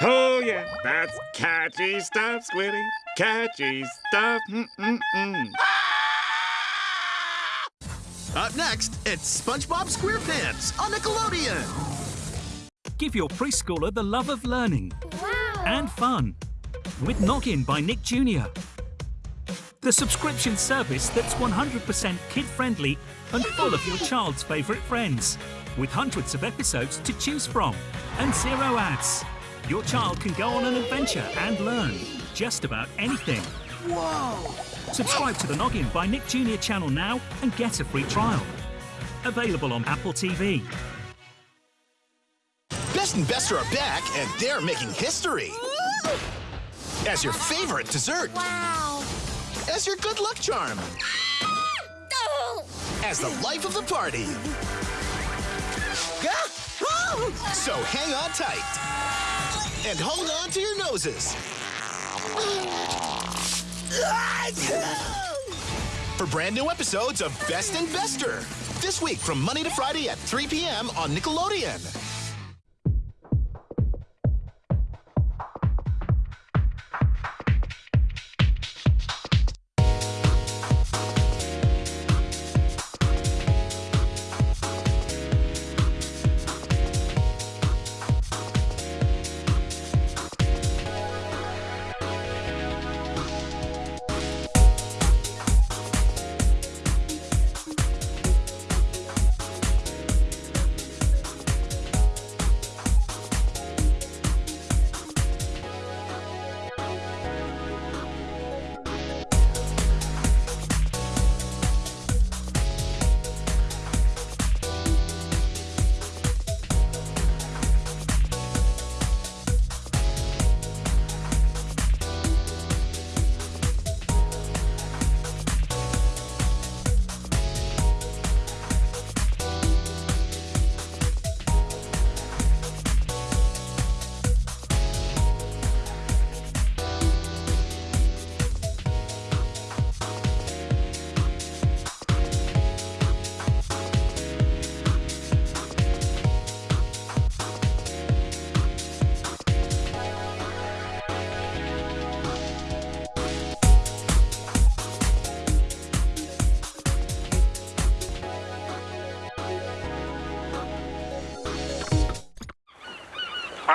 Oh yeah, that's catchy stuff, Squiddy. Catchy stuff. Mm-mm-mm. Up next, it's SpongeBob SquarePants on Nickelodeon. Give your preschooler the love of learning Wow. and fun with Noggin by Nick Jr. The subscription service that's 100% kid friendly and full of your child's favourite friends. With hundreds of episodes to choose from and zero ads. Your child can go on an adventure and learn just about anything. Whoa! Subscribe to the Noggin by Nick Jr. channel now and get a free trial. Available on Apple TV. Best and Bester are back, and they're making history. As your favorite dessert, Wow. As your good luck charm, Oh. as the life of the party. Ah! So hang on tight. And hold on to your noses. For brand new episodes of Best and Bester. This week from Monday to Friday at 3 p.m. on Nickelodeon.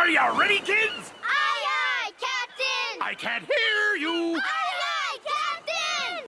Are you ready, kids? Aye, aye, Captain! I can't hear you! Aye.